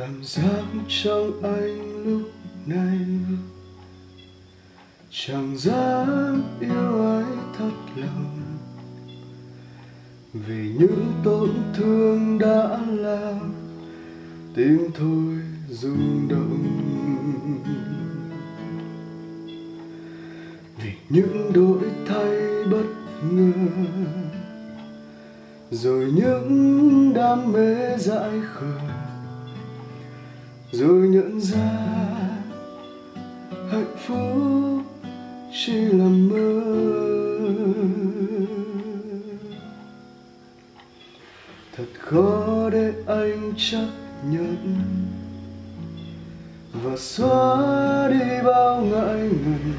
cảm giác trong anh lúc này. Chẳng dám yêu ai thật lòng. Vì những tổn thương đã làm, tim thôi rung động. Vì những đổi thay bất ngờ, rồi những đam mê dại khờ rồi nhận ra hạnh phúc chỉ là mơ. Thật khó để anh chấp nhận và xóa đi bao ngại ngần.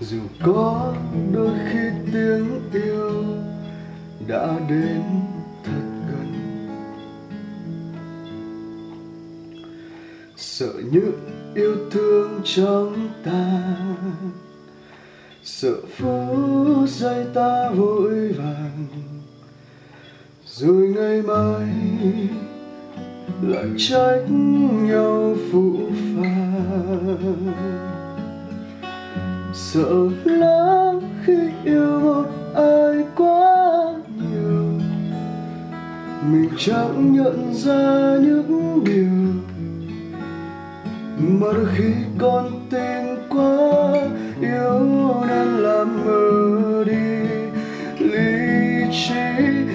Dù có đôi khi tiếng yêu đã đến sợ những yêu thương trong ta. Sợ phút giây ta vội vàng, rồi ngày mai lại trách nhau phụ phàng. Sợ lắm khi yêu một ai quá nhiều, mình chẳng nhận ra những điều mà đôi khi con tin quá yêu nên làm mờ đi. Lý trí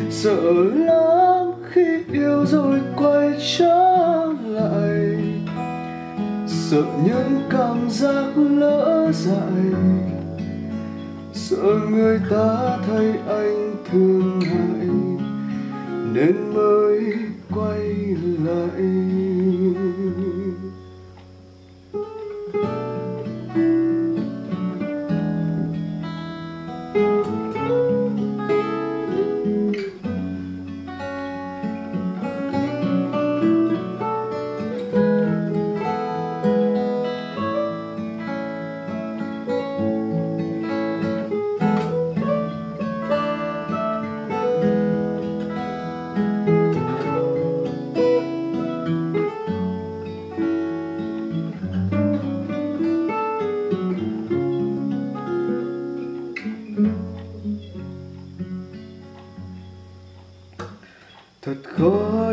sợ lắm khi yêu rồi quay trở lại. Sợ những cảm giác lỡ dại. Sợ người ta thấy anh thương hại nên mới quay lại.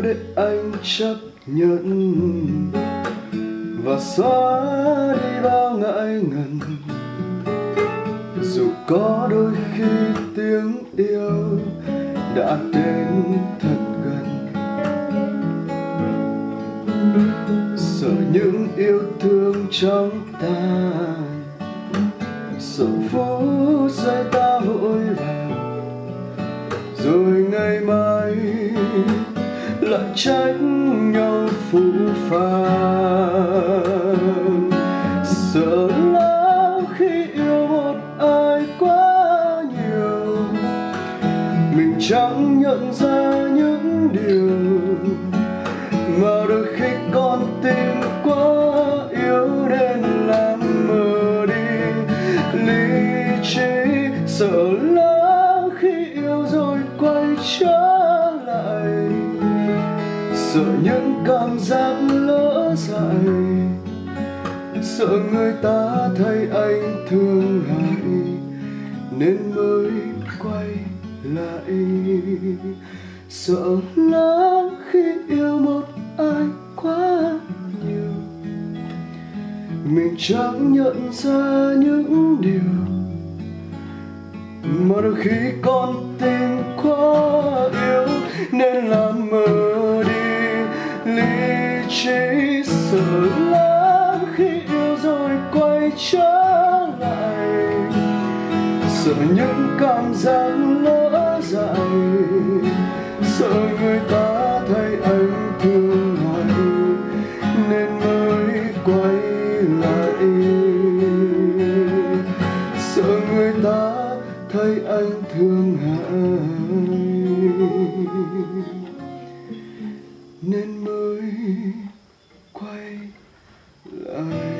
Để anh chấp nhận. Và xóa đi bao ngại ngần. Dù có đôi khi tiếng yêu đã đến thật gần. Sợ những yêu thương trong ta. Sợ phút trách nhau phũ phàng. Sợ lắm khi yêu một ai quá nhiều. Mình chẳng nhận ra những điều sợ những cảm giác lỡ dại. Sợ người ta thấy anh thương hại nên mới quay lại. Sợ lắm khi yêu một ai quá nhiều, mình chẳng nhận ra những điều. Mà đôi khi con tim quá yếu, nên làm mờ chỉ sự sợ lắm khi yêu rồi quay trở lại. Sợ những cảm giác lỡ dại sợ người ta thấy anh thương hại nên mới quay lại. Sợ người ta thấy anh thương hại, nên mới quay lại.